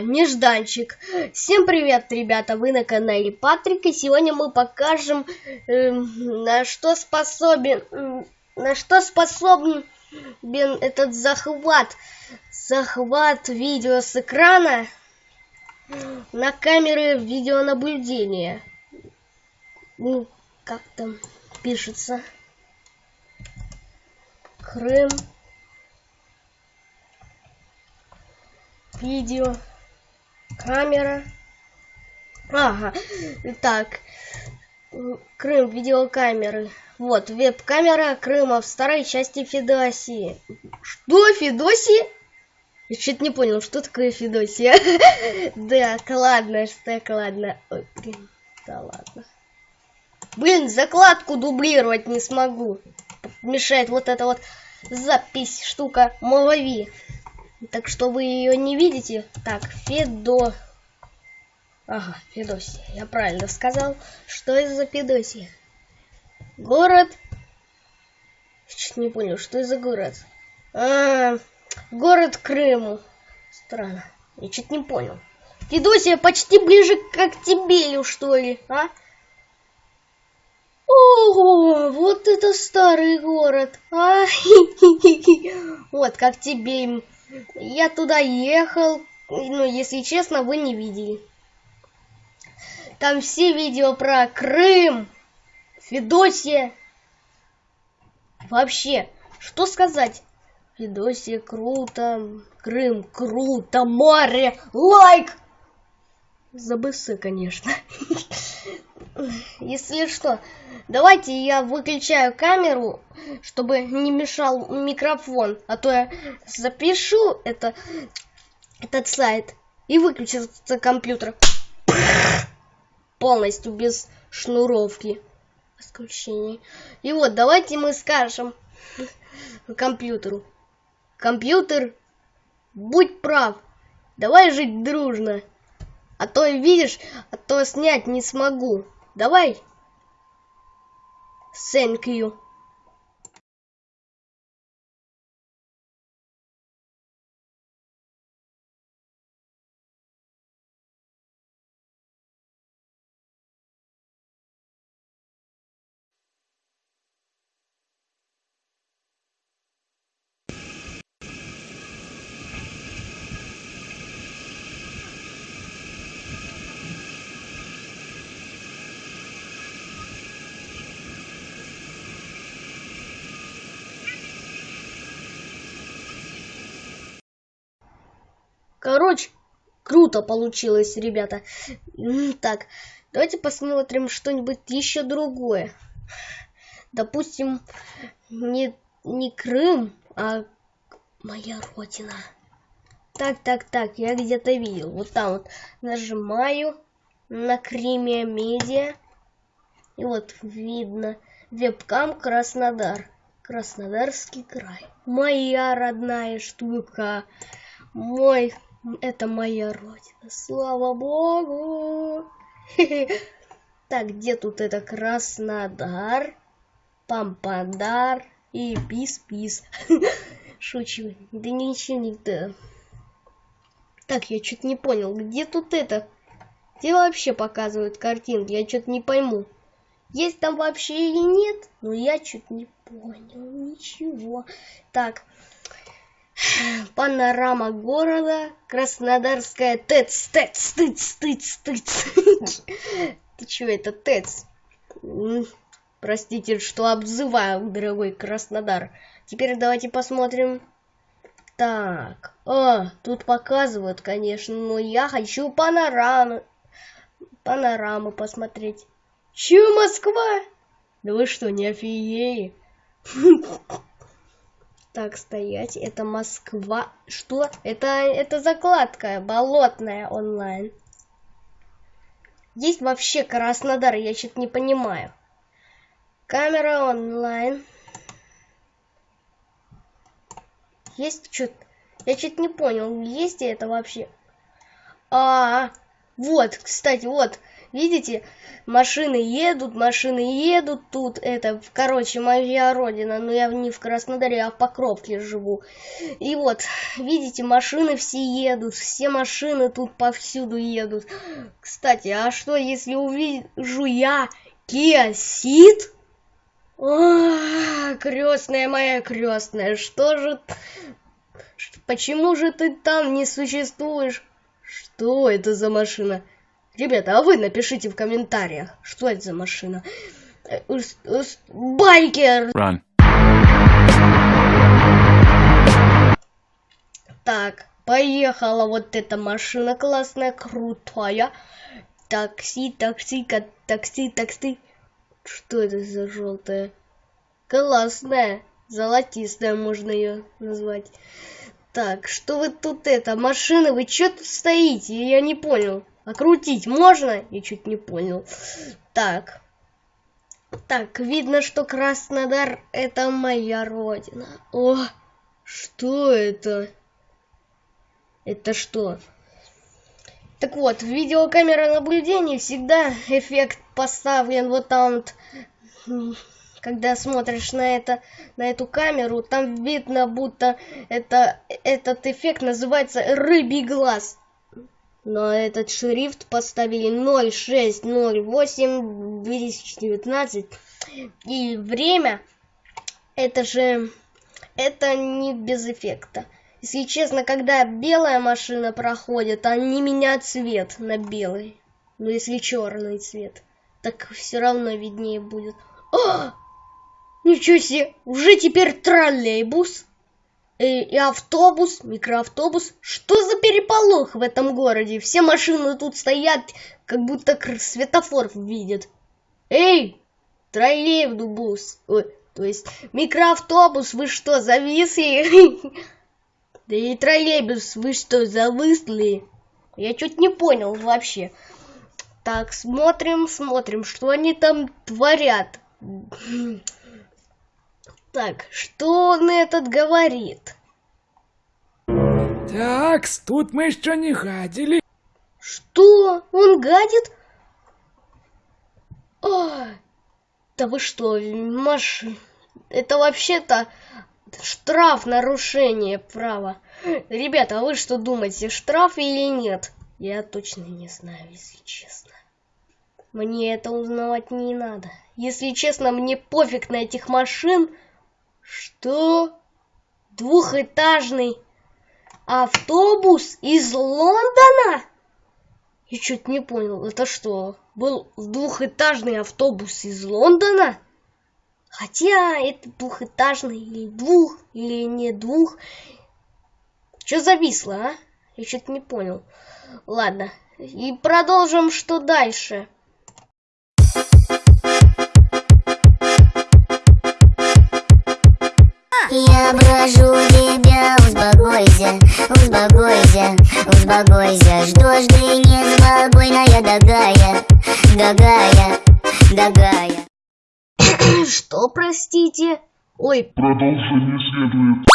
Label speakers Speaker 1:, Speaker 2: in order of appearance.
Speaker 1: Нежданчик. Всем привет, ребята, вы на канале Патрик, и сегодня мы покажем, э, на что способен, э, на что способен этот захват, захват видео с экрана на камеры видеонаблюдения. Ну, как там пишется. Крым. видео, камера. Ага, так, Крым, видеокамеры. Вот, веб-камера Крыма в старой части Федосии. Что, Федосии? Я что-то не понял, что такое Федосия. Да, ладно, что ладно. Да ладно. Блин, закладку дублировать не смогу. Мешает вот эта вот запись, штука, Молови. Так что вы ее не видите. Так, Федо... Ага, Федосия. Я правильно сказал. Что это за Федосия? Город... Чуть не понял, что это за город? А, город Крыму. Странно. Я чуть не понял. Федосия почти ближе к Октябелю, что ли, а? Ого, вот это старый город. А? Вот, как тебе я туда ехал, ну, если честно, вы не видели. Там все видео про Крым, Федосия. Вообще, что сказать? Федосия круто, Крым круто, море, лайк! За БС, конечно. Если что, давайте я выключаю камеру, чтобы не мешал микрофон, а то я запишу это, этот сайт и выключится компьютер полностью без шнуровки исключений. И вот давайте мы скажем компьютеру. Компьютер, будь прав, давай жить дружно. А то, видишь, а то снять не смогу. Давай. You. Короче, круто получилось, ребята. Так, давайте посмотрим что-нибудь еще другое. Допустим, не, не Крым, а моя родина. Так, так, так, я где-то видел. Вот там вот нажимаю на Криме Медиа. И вот видно вебкам Краснодар. Краснодарский край. Моя родная штука. Мой это моя родина. Слава богу. Так, где тут это Краснодар, Пампадар и Пис-Пис? Шучу. Да ничего не да. Так, я что-то не понял. Где тут это? Где вообще показывают картинки? Я что-то не пойму. Есть там вообще или нет? Но я что-то не понял. Ничего. Так, Панорама города, Краснодарская ТЭЦ, ТЭЦ, ТЭЦ, ТЭЦ, ТЭЦ. Ты чё, это ТЭЦ? Простите, что обзываю, дорогой Краснодар. Теперь давайте посмотрим. Так, а, тут показывают, конечно, но я хочу панораму. Панораму посмотреть. Чё, Москва? Да вы что, не офигели? Так, стоять. Это Москва. Что? Это, это закладка болотная онлайн. Есть вообще Краснодар, я что-то не понимаю. Камера онлайн. Есть что-то... Я что-то не понял, есть ли это вообще? А, -а, а, Вот, кстати, вот, видите, машины едут, машины едут тут, это, короче, моя родина, но я не в Краснодаре, а в Покровке живу. И вот, видите, машины все едут, все машины тут повсюду едут. Кстати, а что, если увижу я Kia Ceed? крестная моя крестная, что же... Почему же ты там не существуешь? Что это за машина? Ребята, а вы напишите в комментариях, что это за машина. Э, байкер! Run. Так, поехала вот эта машина классная, крутая. Такси, такси, такси, такси. Что это за желтая? Классная, золотистая можно ее назвать. Так, что вы тут это, машины, вы что тут стоите? Я не понял. Окрутить можно? Я чуть не понял. Так. Так, видно, что Краснодар это моя родина. О, что это? Это что? Так вот, видеокамера наблюдения всегда эффект поставлен вот там вот, когда смотришь на это, на эту камеру, там видно, будто это, этот эффект называется рыбий глаз. Но этот шрифт поставили 0608 2019 и время это же это не без эффекта. Если честно, когда белая машина проходит, они меняют цвет на белый. Но если черный цвет, так все равно виднее будет. О! Ничего себе! Уже теперь троллейбус и, и автобус, микроавтобус. Что за переполох в этом городе? Все машины тут стоят, как будто светофор видят. Эй, троллейбус, ой, то есть микроавтобус, вы что, зависли? Да и троллейбус, вы что, завысли? Я чуть не понял вообще. Так, смотрим, смотрим, что они там творят. Так, что он этот говорит?
Speaker 2: Так, тут мы еще не гадили.
Speaker 1: Что? Он гадит? О, да вы что, Маш... Это вообще-то штраф нарушение права. Ребята, а вы что думаете, штраф или нет? Я точно не знаю, если честно. Мне это узнавать не надо. Если честно, мне пофиг на этих машин. Что? Двухэтажный автобус из Лондона? Я чуть не понял, это что, был двухэтажный автобус из Лондона? Хотя это двухэтажный или двух, или не двух. Что зависло, а? Я что-то не понял. Ладно, и продолжим, что дальше.
Speaker 3: Я прошу тебя, успокойся, успокойся, успокойся Что ж ты неспокойная дорогая, дорогая, дорогая
Speaker 1: Что, простите? Ой.
Speaker 4: Продолжение следует.